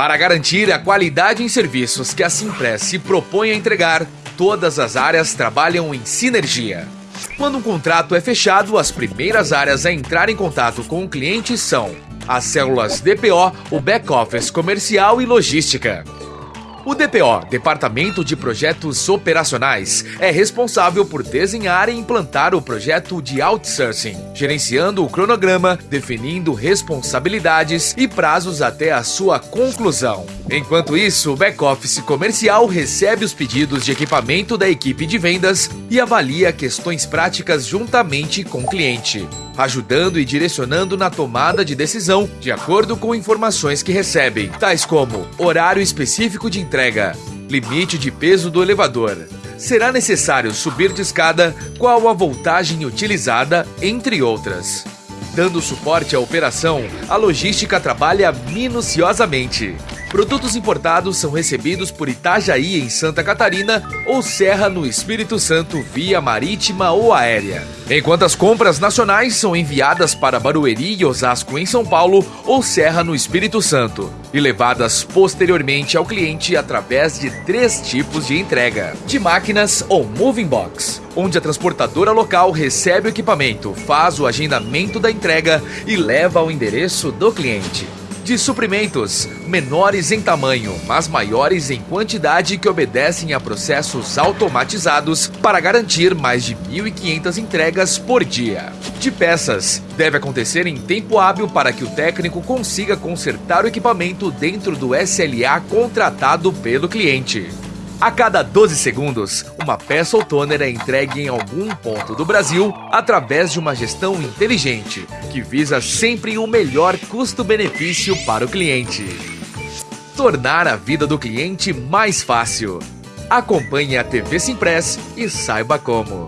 Para garantir a qualidade em serviços que a Simpress se propõe a entregar, todas as áreas trabalham em sinergia. Quando um contrato é fechado, as primeiras áreas a entrar em contato com o cliente são as células DPO, o back-office comercial e logística. O DPO, Departamento de Projetos Operacionais, é responsável por desenhar e implantar o projeto de outsourcing, gerenciando o cronograma, definindo responsabilidades e prazos até a sua conclusão. Enquanto isso, o back-office comercial recebe os pedidos de equipamento da equipe de vendas e avalia questões práticas juntamente com o cliente ajudando e direcionando na tomada de decisão de acordo com informações que recebem, tais como horário específico de entrega, limite de peso do elevador, será necessário subir de escada, qual a voltagem utilizada, entre outras. Dando suporte à operação, a logística trabalha minuciosamente. Produtos importados são recebidos por Itajaí, em Santa Catarina, ou Serra, no Espírito Santo, via marítima ou aérea. Enquanto as compras nacionais são enviadas para Barueri e Osasco, em São Paulo, ou Serra, no Espírito Santo, e levadas posteriormente ao cliente através de três tipos de entrega: de máquinas ou moving box, onde a transportadora local recebe o equipamento, faz o agendamento da entrega e leva ao endereço do cliente de suprimentos, menores em tamanho, mas maiores em quantidade que obedecem a processos automatizados para garantir mais de 1.500 entregas por dia. De peças, deve acontecer em tempo hábil para que o técnico consiga consertar o equipamento dentro do SLA contratado pelo cliente. A cada 12 segundos, uma peça ou toner é entregue em algum ponto do Brasil através de uma gestão inteligente, que visa sempre o melhor custo-benefício para o cliente. Tornar a vida do cliente mais fácil. Acompanhe a TV Simpress e saiba como.